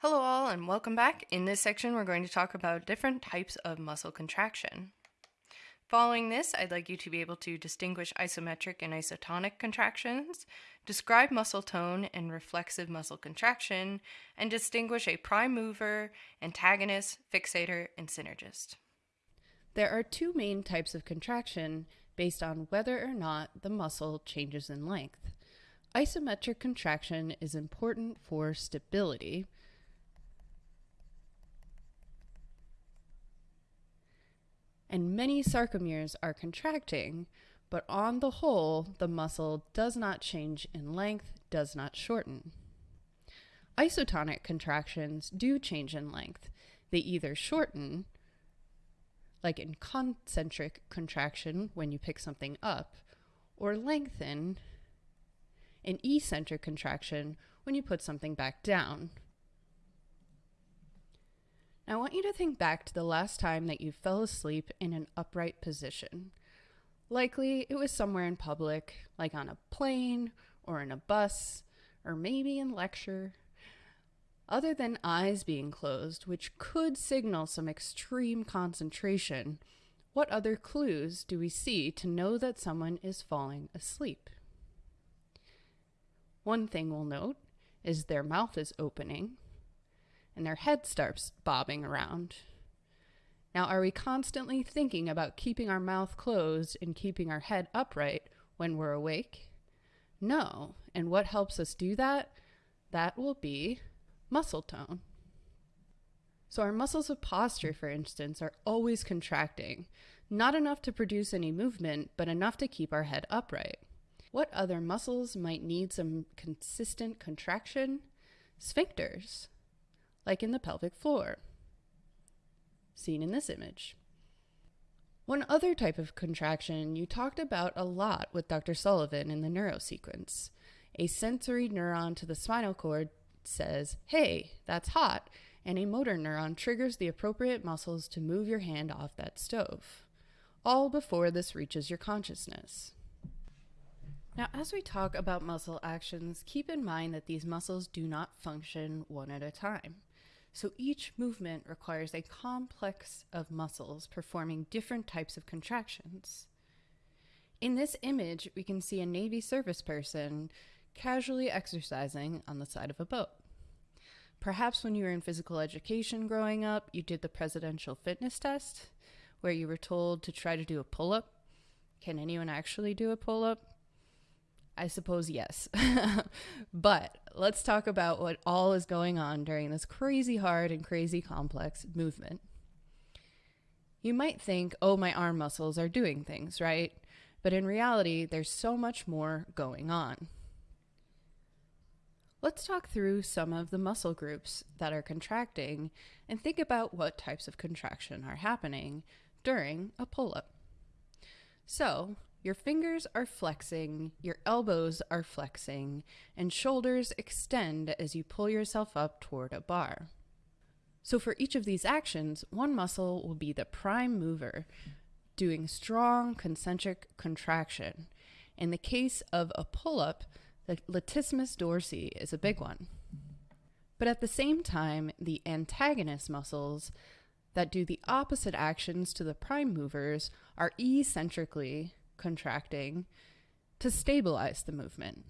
Hello, all, and welcome back. In this section, we're going to talk about different types of muscle contraction. Following this, I'd like you to be able to distinguish isometric and isotonic contractions, describe muscle tone and reflexive muscle contraction, and distinguish a prime mover, antagonist, fixator, and synergist. There are two main types of contraction based on whether or not the muscle changes in length. Isometric contraction is important for stability, and many sarcomeres are contracting, but on the whole, the muscle does not change in length, does not shorten. Isotonic contractions do change in length. They either shorten, like in concentric contraction when you pick something up, or lengthen in eccentric contraction when you put something back down. Now, I want you to think back to the last time that you fell asleep in an upright position. Likely it was somewhere in public, like on a plane or in a bus, or maybe in lecture. Other than eyes being closed, which could signal some extreme concentration, what other clues do we see to know that someone is falling asleep? One thing we'll note is their mouth is opening and their head starts bobbing around. Now, are we constantly thinking about keeping our mouth closed and keeping our head upright when we're awake? No. And what helps us do that? That will be muscle tone. So, our muscles of posture, for instance, are always contracting, not enough to produce any movement, but enough to keep our head upright. What other muscles might need some consistent contraction? Sphincters like in the pelvic floor, seen in this image. One other type of contraction you talked about a lot with Dr. Sullivan in the neurosequence. A sensory neuron to the spinal cord says, hey, that's hot, and a motor neuron triggers the appropriate muscles to move your hand off that stove, all before this reaches your consciousness. Now, as we talk about muscle actions, keep in mind that these muscles do not function one at a time. So each movement requires a complex of muscles performing different types of contractions. In this image, we can see a Navy service person casually exercising on the side of a boat. Perhaps when you were in physical education growing up, you did the presidential fitness test where you were told to try to do a pull up. Can anyone actually do a pull up? I suppose yes. but let's talk about what all is going on during this crazy hard and crazy complex movement. You might think, oh, my arm muscles are doing things, right? But in reality, there's so much more going on. Let's talk through some of the muscle groups that are contracting and think about what types of contraction are happening during a pull up. So, your fingers are flexing, your elbows are flexing, and shoulders extend as you pull yourself up toward a bar. So, for each of these actions, one muscle will be the prime mover, doing strong concentric contraction. In the case of a pull up, the latissimus dorsi is a big one. But at the same time, the antagonist muscles that do the opposite actions to the prime movers are eccentrically contracting to stabilize the movement.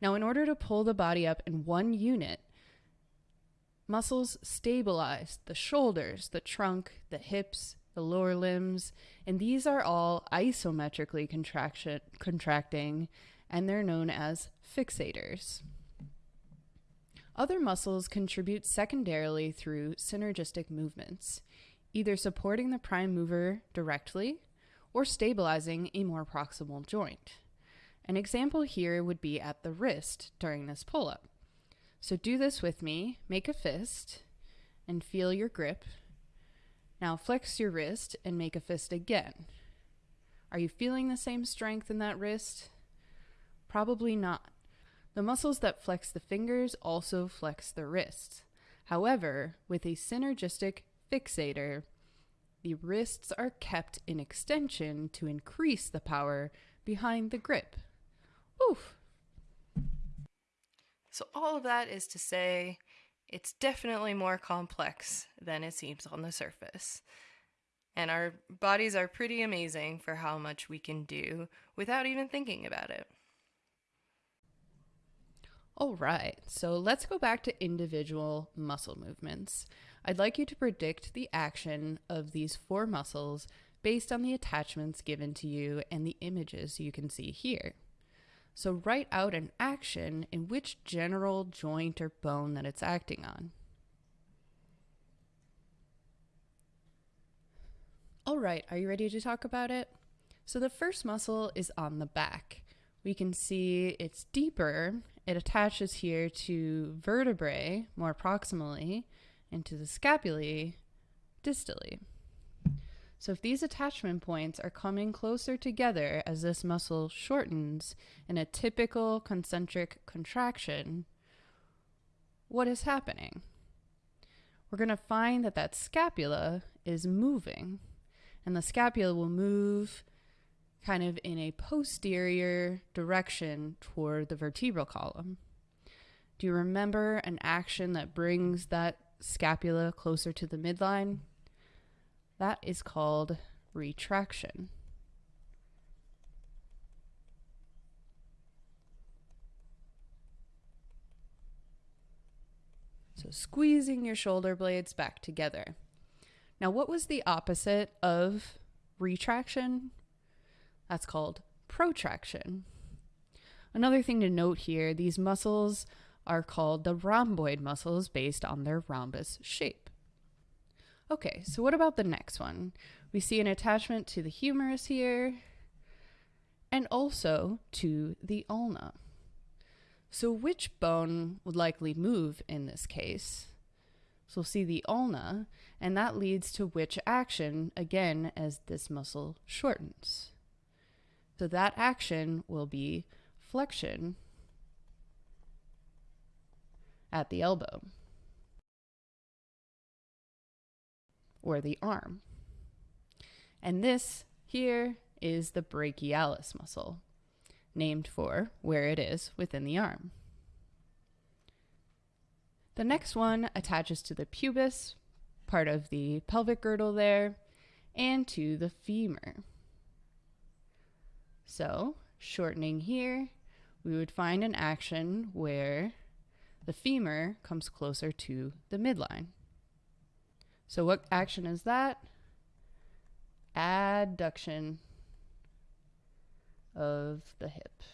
Now, in order to pull the body up in one unit, muscles stabilize the shoulders, the trunk, the hips, the lower limbs, and these are all isometrically contraction, contracting, and they're known as fixators. Other muscles contribute secondarily through synergistic movements, either supporting the prime mover directly or stabilizing a more proximal joint. An example here would be at the wrist during this pull up. So do this with me, make a fist, and feel your grip. Now flex your wrist and make a fist again. Are you feeling the same strength in that wrist? Probably not. The muscles that flex the fingers also flex the wrists. However, with a synergistic fixator, the wrists are kept in extension to increase the power behind the grip. Oof. So, all of that is to say, it's definitely more complex than it seems on the surface. And our bodies are pretty amazing for how much we can do without even thinking about it. All right, so let's go back to individual muscle movements. I'd like you to predict the action of these four muscles based on the attachments given to you and the images you can see here. So write out an action in which general joint or bone that it's acting on. All right, are you ready to talk about it? So the first muscle is on the back. We can see it's deeper it attaches here to vertebrae more proximally and to the scapulae distally. So if these attachment points are coming closer together as this muscle shortens in a typical concentric contraction, what is happening? We're going to find that that scapula is moving, and the scapula will move kind of in a posterior direction toward the vertebral column. Do you remember an action that brings that scapula closer to the midline? That is called retraction. So squeezing your shoulder blades back together. Now, what was the opposite of retraction? That's called protraction. Another thing to note here these muscles are called the rhomboid muscles based on their rhombus shape. Okay, so what about the next one? We see an attachment to the humerus here and also to the ulna. So, which bone would likely move in this case? So, we'll see the ulna, and that leads to which action again as this muscle shortens. So that action will be flexion at the elbow or the arm. And this here is the brachialis muscle, named for where it is within the arm. The next one attaches to the pubis, part of the pelvic girdle there, and to the femur. So, shortening here, we would find an action where the femur comes closer to the midline. So, what action is that? Adduction of the hip.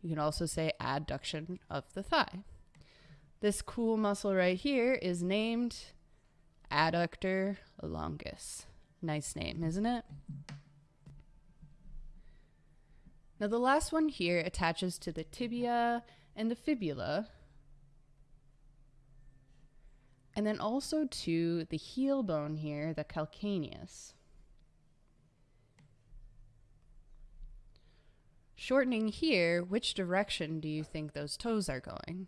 You can also say adduction of the thigh. This cool muscle right here is named adductor longus. Nice name, isn't it? Now, the last one here attaches to the tibia and the fibula, and then also to the heel bone here, the calcaneus. Shortening here, which direction do you think those toes are going?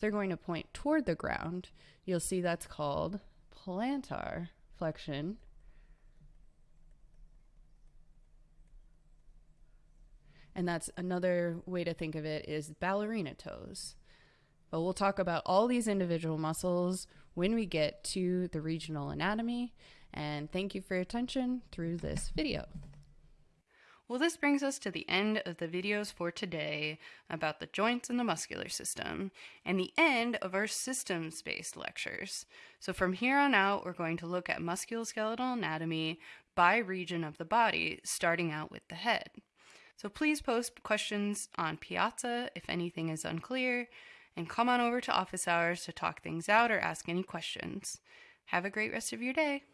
They're going to point toward the ground. You'll see that's called plantar flexion. And that's another way to think of it is ballerina toes. But we'll talk about all these individual muscles when we get to the regional anatomy. And thank you for your attention through this video. Well, this brings us to the end of the videos for today about the joints and the muscular system, and the end of our systems based lectures. So, from here on out, we're going to look at musculoskeletal anatomy by region of the body, starting out with the head. So, please post questions on Piazza if anything is unclear, and come on over to office hours to talk things out or ask any questions. Have a great rest of your day.